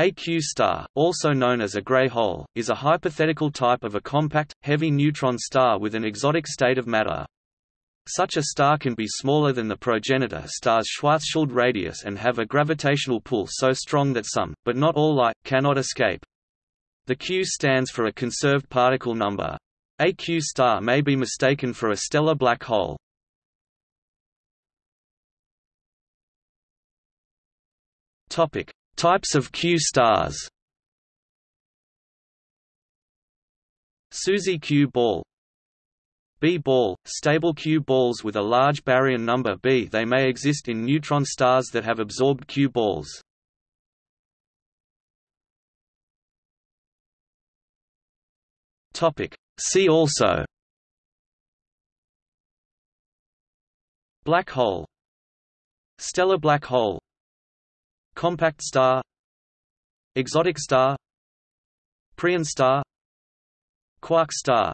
A Q star, also known as a gray hole, is a hypothetical type of a compact, heavy neutron star with an exotic state of matter. Such a star can be smaller than the progenitor star's Schwarzschild radius and have a gravitational pull so strong that some, but not all light, cannot escape. The Q stands for a conserved particle number. A Q star may be mistaken for a stellar black hole. Topic: Types of Q stars SUSY Q ball B ball, stable Q balls with a large baryon number B. They may exist in neutron stars that have absorbed Q balls. Topic. See also Black hole Stellar black hole Compact star. Exotic star. Preon star. Quark star